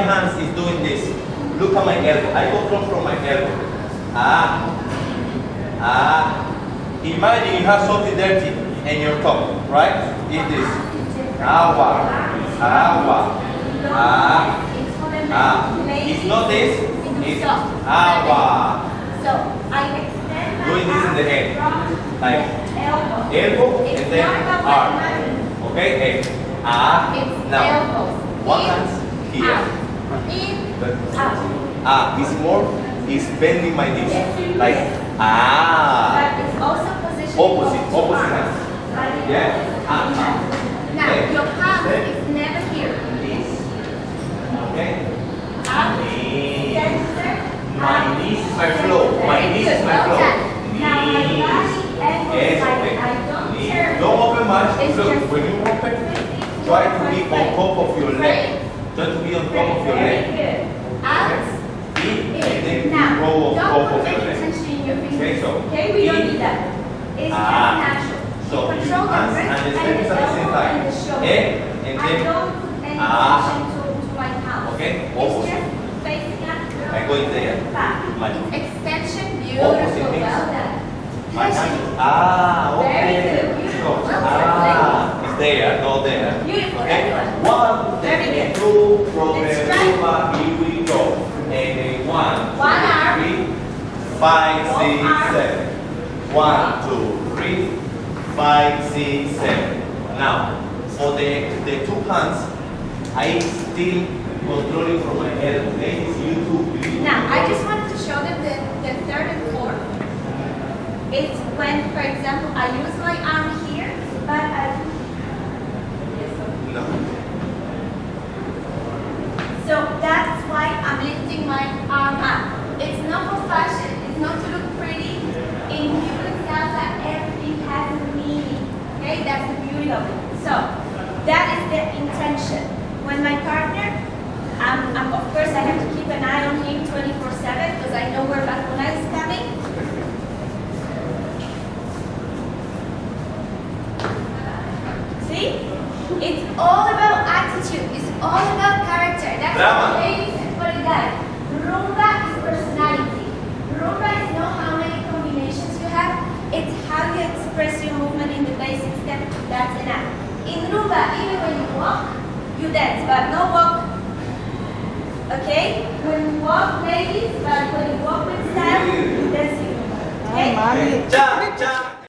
My right hand is doing this. Look at my elbow. I control from my elbow. Ah. Ah. Imagine you have something dirty in your tongue, right? Eat this. Agua. Agua. Ah. Ah. It's not this. It's agua. So I extend Doing this in the head. Like elbow. and then arm. Okay? Head. Ah. Now. One hand here. Out. Ah, it's more, is bending my knees. Yes. Like, ah. But it's also positioned Opposite, opposite hand. Yeah. Ah, ah. Now, Okay. your palm Okay. is never here. Knees. Okay? Up, Knees. center, My knees is my flow. My knees is my flow. Now my body Yes, okay. I don't turn. Don't open much. It's just- when you open, try to be on top of your leg. Try top of your leg. Out, In, and then Now, roll don't put of your leg. Okay, so Okay, we don't in. need that. It's Ah. natural. So you Control the hands and the and steps at the same time. and the? And I then don't put any Ah. to, to my palm. Okay, It's opposite. just facing up. I go in there. Back. My Extension, beautiful, well done. Ah, there. Beautiful, Okay. One, two, from the. Here we go. And then one, One two, arm. three, five, One six, arm. seven. One, two, three, five, six, seven. Now, for the, the two hands, I still controlling from my elbow. Ladies, you too. Now, I just wanted to show them the, the third and fourth. It's when, for example, I use my arm here, but I. No. So that's why I'm lifting my arm up. It's not for fashion, it's not to look pretty. In Cuban salsa, everything has a meaning. Okay, that's the beauty of it. So that is the intention. When my partner, um, um, of course, I have to keep an eye on him 24/7 because I know where vacunao is coming. See? It's all about attitude. It's all about character. That's Brava. what ladies and for the guys. Rumba is personality. Rumba is not how many combinations you have. It's how you express your movement in the basic step. That's enough. In rumba, even when you walk, you dance, but no walk. Okay? When you walk, ladies, but when you walk with style, you dance in rumba. Okay? Cha, cha.